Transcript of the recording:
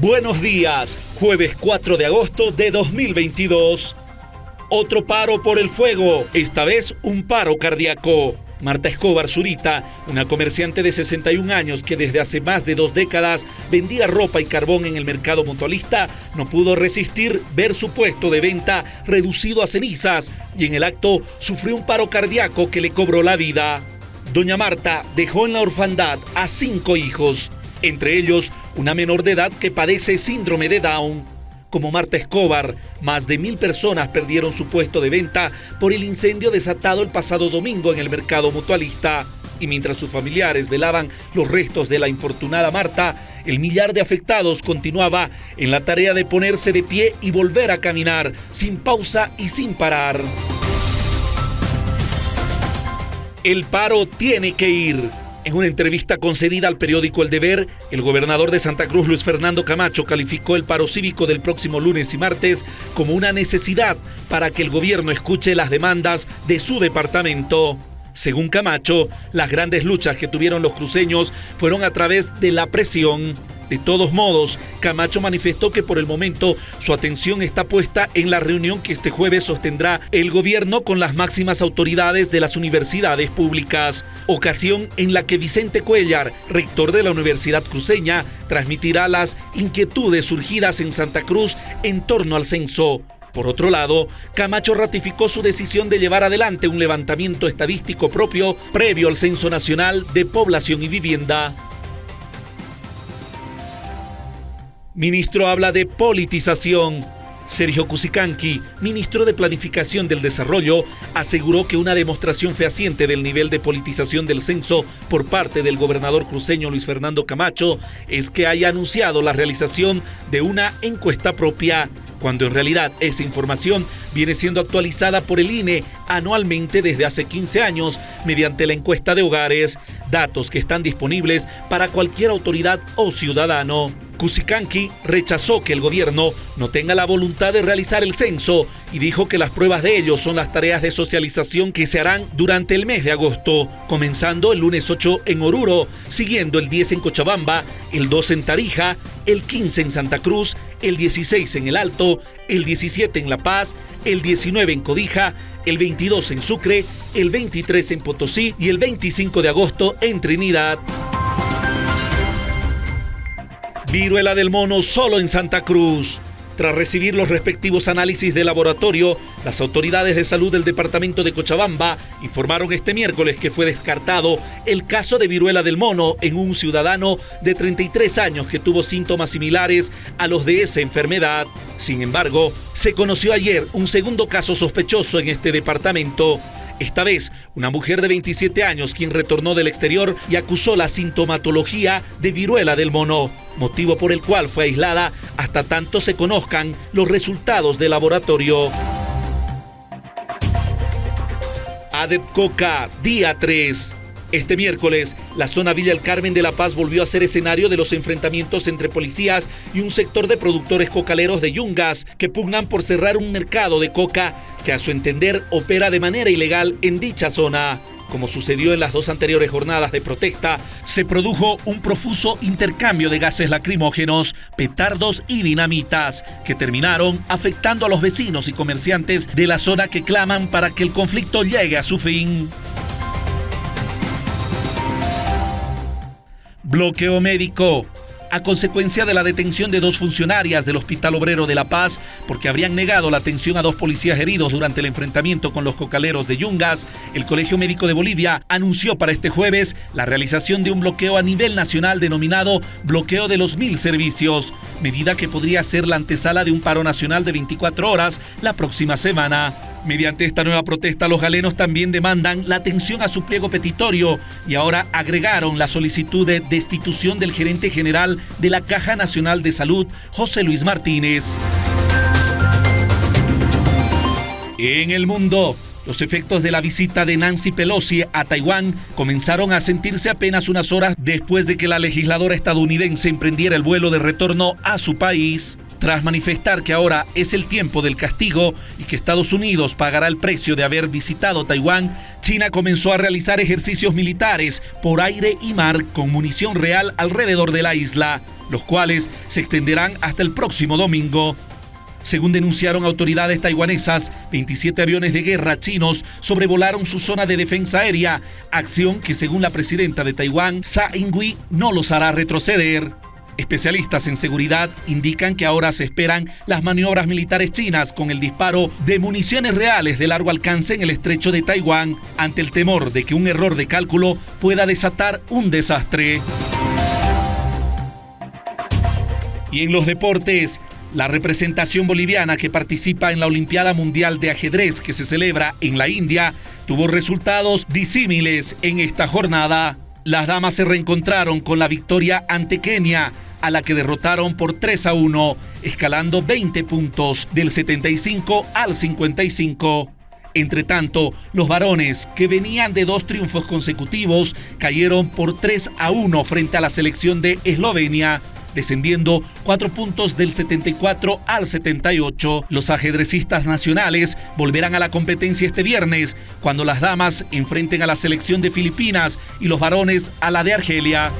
Buenos días, jueves 4 de agosto de 2022. Otro paro por el fuego, esta vez un paro cardíaco. Marta Escobar Zurita, una comerciante de 61 años que desde hace más de dos décadas vendía ropa y carbón en el mercado mutualista, no pudo resistir ver su puesto de venta reducido a cenizas y en el acto sufrió un paro cardíaco que le cobró la vida. Doña Marta dejó en la orfandad a cinco hijos, entre ellos una menor de edad que padece síndrome de Down. Como Marta Escobar, más de mil personas perdieron su puesto de venta por el incendio desatado el pasado domingo en el mercado mutualista. Y mientras sus familiares velaban los restos de la infortunada Marta, el millar de afectados continuaba en la tarea de ponerse de pie y volver a caminar, sin pausa y sin parar. El paro tiene que ir. En una entrevista concedida al periódico El Deber, el gobernador de Santa Cruz, Luis Fernando Camacho, calificó el paro cívico del próximo lunes y martes como una necesidad para que el gobierno escuche las demandas de su departamento. Según Camacho, las grandes luchas que tuvieron los cruceños fueron a través de la presión de todos modos, Camacho manifestó que por el momento su atención está puesta en la reunión que este jueves sostendrá el gobierno con las máximas autoridades de las universidades públicas, ocasión en la que Vicente Cuellar, rector de la Universidad Cruceña, transmitirá las inquietudes surgidas en Santa Cruz en torno al censo. Por otro lado, Camacho ratificó su decisión de llevar adelante un levantamiento estadístico propio previo al Censo Nacional de Población y Vivienda. Ministro habla de politización. Sergio Cusicanqui, ministro de Planificación del Desarrollo, aseguró que una demostración fehaciente del nivel de politización del censo por parte del gobernador cruceño Luis Fernando Camacho es que haya anunciado la realización de una encuesta propia, cuando en realidad esa información viene siendo actualizada por el INE anualmente desde hace 15 años mediante la encuesta de hogares, datos que están disponibles para cualquier autoridad o ciudadano. Cusicanqui rechazó que el gobierno no tenga la voluntad de realizar el censo y dijo que las pruebas de ello son las tareas de socialización que se harán durante el mes de agosto, comenzando el lunes 8 en Oruro, siguiendo el 10 en Cochabamba, el 2 en Tarija, el 15 en Santa Cruz, el 16 en El Alto, el 17 en La Paz, el 19 en Codija, el 22 en Sucre, el 23 en Potosí y el 25 de agosto en Trinidad. Viruela del mono solo en Santa Cruz. Tras recibir los respectivos análisis de laboratorio, las autoridades de salud del departamento de Cochabamba informaron este miércoles que fue descartado el caso de viruela del mono en un ciudadano de 33 años que tuvo síntomas similares a los de esa enfermedad. Sin embargo, se conoció ayer un segundo caso sospechoso en este departamento. Esta vez, una mujer de 27 años quien retornó del exterior y acusó la sintomatología de viruela del mono, motivo por el cual fue aislada hasta tanto se conozcan los resultados del laboratorio. Adet Coca, día 3. Este miércoles, la zona Villa El Carmen de La Paz volvió a ser escenario de los enfrentamientos entre policías y un sector de productores cocaleros de Yungas que pugnan por cerrar un mercado de coca que a su entender opera de manera ilegal en dicha zona. Como sucedió en las dos anteriores jornadas de protesta, se produjo un profuso intercambio de gases lacrimógenos, petardos y dinamitas, que terminaron afectando a los vecinos y comerciantes de la zona que claman para que el conflicto llegue a su fin. Bloqueo médico. A consecuencia de la detención de dos funcionarias del Hospital Obrero de La Paz, porque habrían negado la atención a dos policías heridos durante el enfrentamiento con los cocaleros de Yungas, el Colegio Médico de Bolivia anunció para este jueves la realización de un bloqueo a nivel nacional denominado Bloqueo de los Mil Servicios, medida que podría ser la antesala de un paro nacional de 24 horas la próxima semana. Mediante esta nueva protesta, los galenos también demandan la atención a su pliego petitorio y ahora agregaron la solicitud de destitución del gerente general de la Caja Nacional de Salud, José Luis Martínez. En el mundo, los efectos de la visita de Nancy Pelosi a Taiwán comenzaron a sentirse apenas unas horas después de que la legisladora estadounidense emprendiera el vuelo de retorno a su país. Tras manifestar que ahora es el tiempo del castigo y que Estados Unidos pagará el precio de haber visitado Taiwán, China comenzó a realizar ejercicios militares por aire y mar con munición real alrededor de la isla, los cuales se extenderán hasta el próximo domingo. Según denunciaron autoridades taiwanesas, 27 aviones de guerra chinos sobrevolaron su zona de defensa aérea, acción que según la presidenta de Taiwán, Tsai Ing-wen, no los hará retroceder. Especialistas en seguridad indican que ahora se esperan las maniobras militares chinas con el disparo de municiones reales de largo alcance en el estrecho de Taiwán ante el temor de que un error de cálculo pueda desatar un desastre. Y en los deportes, la representación boliviana que participa en la Olimpiada Mundial de Ajedrez que se celebra en la India tuvo resultados disímiles en esta jornada. Las damas se reencontraron con la victoria ante Kenia a la que derrotaron por 3 a 1, escalando 20 puntos del 75 al 55. Entre tanto, los varones, que venían de dos triunfos consecutivos, cayeron por 3 a 1 frente a la selección de Eslovenia, descendiendo cuatro puntos del 74 al 78. Los ajedrecistas nacionales volverán a la competencia este viernes, cuando las damas enfrenten a la selección de Filipinas y los varones a la de Argelia.